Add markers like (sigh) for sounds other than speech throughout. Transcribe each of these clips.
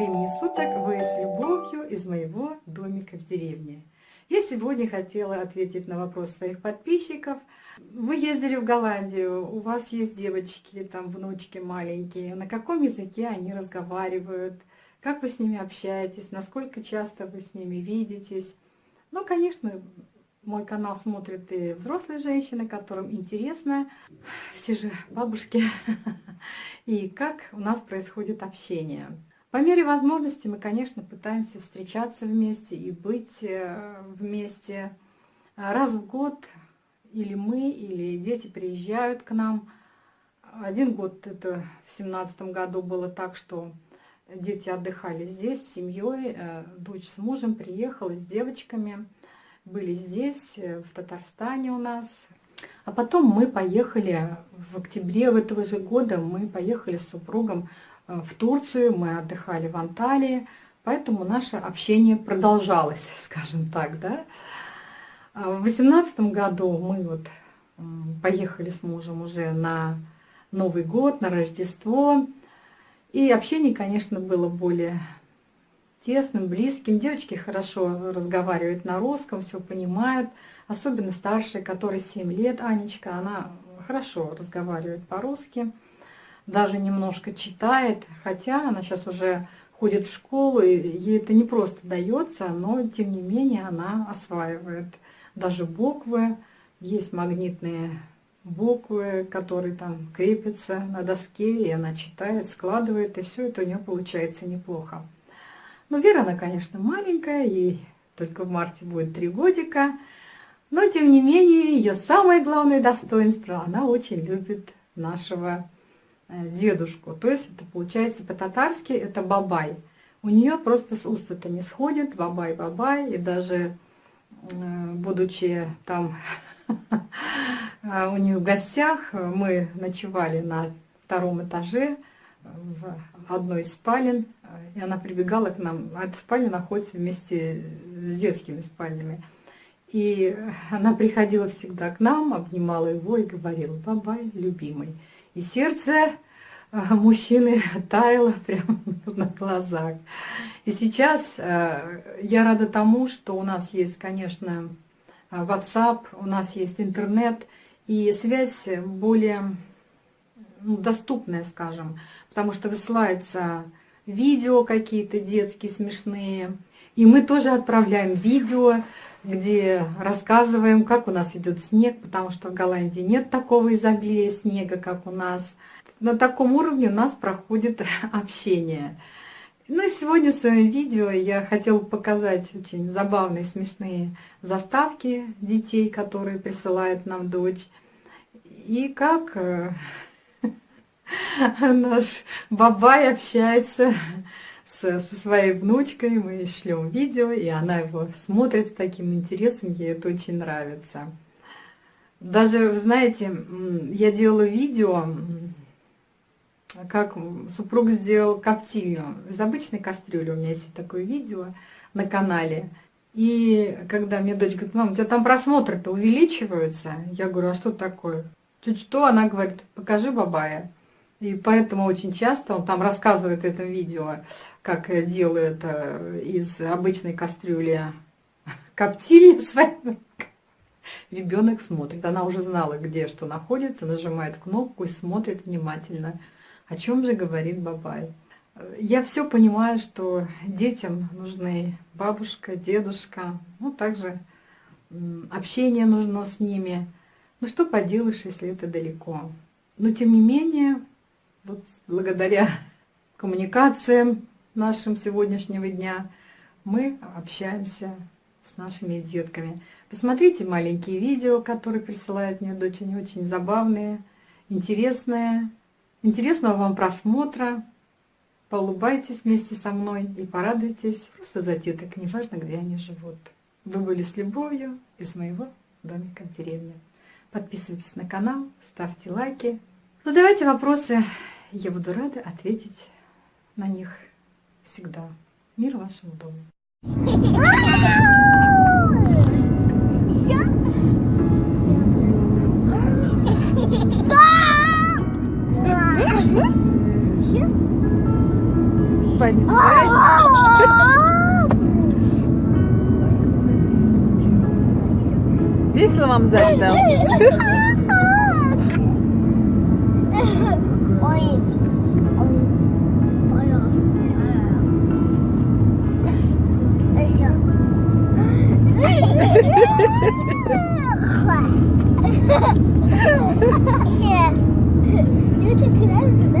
времени суток! Вы с любовью из моего домика в деревне. Я сегодня хотела ответить на вопрос своих подписчиков. Вы ездили в Голландию, у вас есть девочки, там внучки маленькие. На каком языке они разговаривают? Как вы с ними общаетесь? Насколько часто вы с ними видитесь? Ну, конечно, мой канал смотрят и взрослые женщины, которым интересно, все же бабушки, (laughs) и как у нас происходит общение. По мере возможности мы, конечно, пытаемся встречаться вместе и быть э, вместе. Раз в год или мы, или дети приезжают к нам. Один год, это в семнадцатом году было так, что дети отдыхали здесь с семьей, э, дочь с мужем приехала с девочками, были здесь, э, в Татарстане у нас. А потом мы поехали в октябре этого же года, мы поехали с супругом в Турцию, мы отдыхали в Анталии, поэтому наше общение продолжалось, (laughs) скажем так, да. А в восемнадцатом году мы вот поехали с мужем уже на Новый год, на Рождество, и общение, конечно, было более тесным, близким. Девочки хорошо разговаривают на русском, все понимают, особенно старшая, которой 7 лет, Анечка, она хорошо разговаривает по-русски даже немножко читает, хотя она сейчас уже ходит в школу, и ей это не просто дается, но тем не менее она осваивает даже буквы. Есть магнитные буквы, которые там крепятся на доске, и она читает, складывает, и все это у нее получается неплохо. Но Вера, она, конечно, маленькая, ей только в марте будет три годика, но тем не менее ее самое главное достоинство, она очень любит нашего дедушку. То есть это получается по-татарски это бабай. У нее просто с уст это не сходит, бабай-бабай. И даже э, будучи там (laughs) у нее в гостях, мы ночевали на втором этаже в одной из спален, и она прибегала к нам. Эта спальня находится вместе с детскими спальнями. И она приходила всегда к нам, обнимала его и говорила, бабай, любимый. И сердце а, мужчины (laughs) таяло прямо (laughs) на глазах. И сейчас э, я рада тому, что у нас есть, конечно, WhatsApp, у нас есть интернет, и связь более ну, доступная, скажем, потому что высылаются видео какие-то детские, смешные, и мы тоже отправляем видео, где рассказываем, как у нас идет снег, потому что в Голландии нет такого изобилия снега, как у нас. На таком уровне у нас проходит (laughs) общение. Ну и сегодня в своем видео я хотела показать очень забавные, смешные заставки детей, которые присылает нам дочь. И как э, (laughs) наш бабай общается со, со своей внучкой, мы шлем видео, и она его смотрит с таким интересом, ей это очень нравится. Даже, вы знаете, я делала видео, как супруг сделал коптильню из обычной кастрюли, у меня есть такое видео на канале. И когда мне дочь говорит, мам, у тебя там просмотры-то увеличиваются, я говорю, а что такое? Чуть что, она говорит, покажи бабая. И поэтому очень часто он там рассказывает это видео, как делает э, из обычной кастрюли коптильни (laughs) своей. Ребенок смотрит, она уже знала, где что находится, нажимает кнопку и смотрит внимательно, о чем же говорит Бабай. Я все понимаю, что детям нужны бабушка, дедушка, ну также общение нужно с ними. Ну что поделаешь, если это далеко. Но тем не менее, вот благодаря коммуникациям нашим сегодняшнего дня мы общаемся с нашими детками. Посмотрите маленькие видео, которые присылает мне дочь, они очень забавные, интересные. Интересного вам просмотра. Поулыбайтесь вместе со мной и порадуйтесь просто за деток, неважно, где они живут. Вы были с любовью из моего домика в деревне. Подписывайтесь на канал, ставьте лайки. Задавайте вопросы я буду рада ответить на них всегда. Мир вашему дому. Спать не собираетесь? Весело вам сзади там? (laughs) Всё. Мне так нравится, да,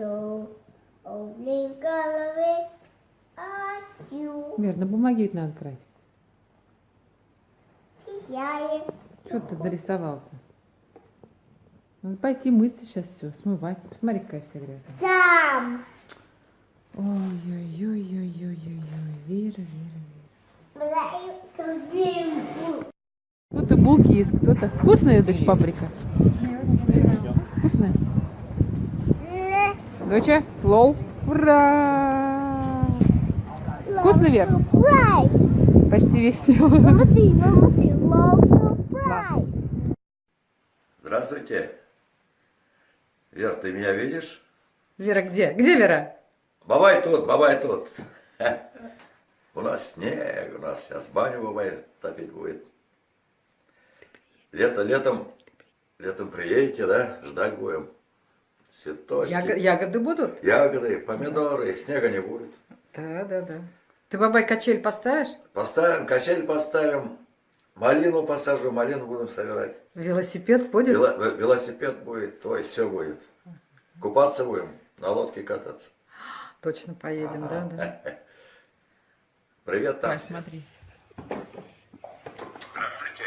то, облин голове аю, Вер, на бумаге ведь надо красить. Что ты нарисовал-то? Надо пойти мыться сейчас все, смывать. Посмотри, какая вся грязная. там. Ой-ой-ой-ой-ой-ой-ой. Вера, Вера, Вера. Кто-то булки есть, кто-то. Вкусная, дочь, паприка? Вкусная? Доча, лол. Ура! Вкусно, Вер? Почти весь (laughs) love surprise! Здравствуйте. Вер, ты меня видишь? Вера где? Где Вера? Бабай тут, бабай тут. (laughs) У нас снег, у нас сейчас баню бабай топить будет. Лето, летом, летом приедете, да? Ждать будем. Цветочки, Яго- ягоды будут? ягоды, помидоры, снега не будет. Да, да, да. Ты, бабай, качель поставишь? Поставим, качель поставим, малину посажу, малину будем собирать. Велосипед будет? Вело- ве- велосипед будет, твой, все будет. Купаться будем, на лодке кататься. Точно поедем, да, да. (laughs) Привет, там. Ой, смотри. Здравствуйте.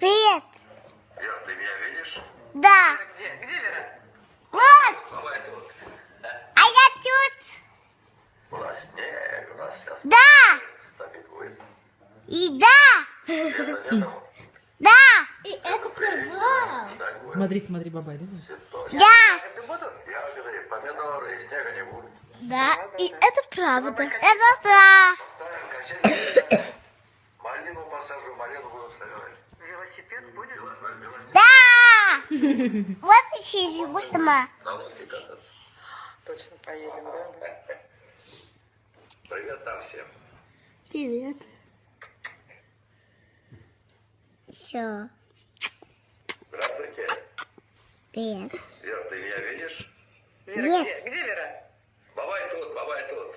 Привет! Вер, ты меня видишь? Да! Где? Где Вера? Вот! Бабай тут. А я тут! У нас снег, у нас сейчас Да! топить будет. И да! Да! И это будем. Смотри, смотри, бабай, да? Да! ягоды, помидоры, и снега не будет. Да, и это правда. Это качель, малину посажу, малину собирать. Велосипед будет? Да! Вот еще его сама. на лодке кататься. Точно поедем, да, да. Привет там всем. Привет. Все. Здравствуйте. Привет. Вер, ты меня видишь? Нет. Где? Где Вера? Бабай тут, бабай тут.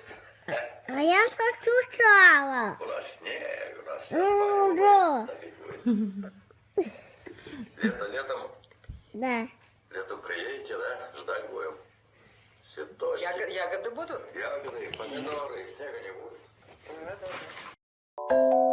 А я сосусала. У нас снег, у нас сейчас Ну, да. Лето, летом, Да. летом приедете, да? Ждать будем. Цветочки. ягоды будут? Ягоды, помидоры, и снега не будет. Да, да.